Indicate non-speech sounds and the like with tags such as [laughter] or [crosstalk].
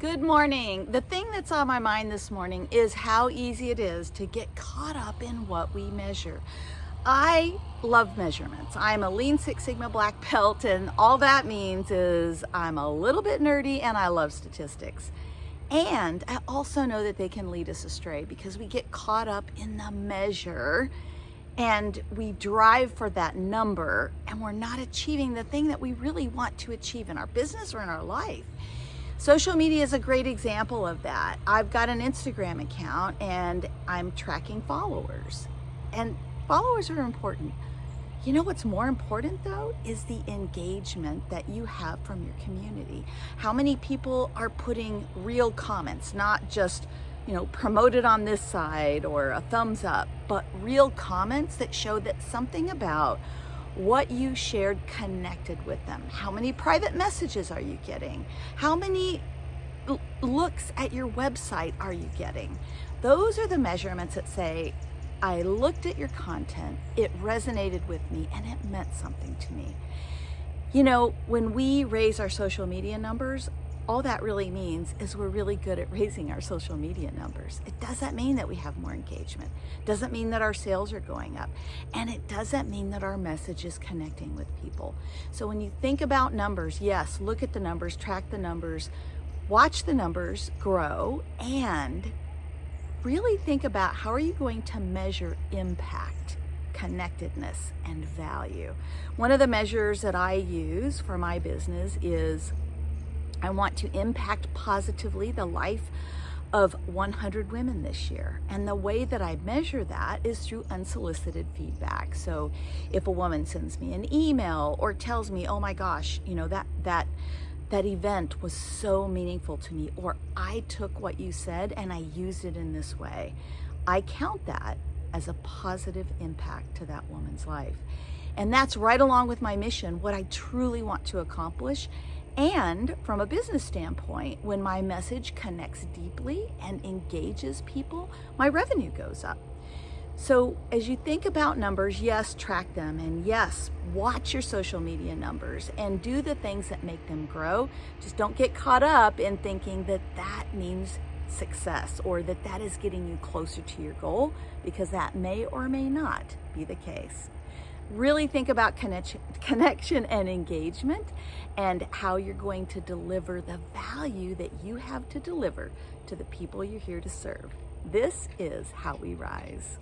Good morning. The thing that's on my mind this morning is how easy it is to get caught up in what we measure. I love measurements. I'm a Lean Six Sigma black [laughs] belt and all that means is I'm a little bit nerdy and I love statistics. And I also know that they can lead us astray because we get caught up in the measure and we drive for that number and we're not achieving the thing that we really want to achieve in our business or in our life. Social media is a great example of that. I've got an Instagram account and I'm tracking followers and followers are important. You know what's more important though is the engagement that you have from your community. How many people are putting real comments, not just you know, promoted on this side or a thumbs up, but real comments that show that something about what you shared connected with them. How many private messages are you getting? How many looks at your website are you getting? Those are the measurements that say, I looked at your content, it resonated with me, and it meant something to me. You know, when we raise our social media numbers, all that really means is we're really good at raising our social media numbers. It doesn't mean that we have more engagement. It doesn't mean that our sales are going up. And it doesn't mean that our message is connecting with people. So when you think about numbers, yes, look at the numbers, track the numbers, watch the numbers grow, and really think about how are you going to measure impact connectedness and value. One of the measures that I use for my business is I want to impact positively the life of 100 women this year. And the way that I measure that is through unsolicited feedback. So if a woman sends me an email or tells me, oh my gosh, you know, that, that, that event was so meaningful to me, or I took what you said and I used it in this way, I count that as a positive impact to that woman's life. And that's right along with my mission, what I truly want to accomplish and from a business standpoint, when my message connects deeply and engages people, my revenue goes up. So as you think about numbers, yes, track them. And yes, watch your social media numbers and do the things that make them grow. Just don't get caught up in thinking that that means success or that that is getting you closer to your goal because that may or may not be the case really think about connection, connection and engagement and how you're going to deliver the value that you have to deliver to the people you're here to serve. This is how we rise.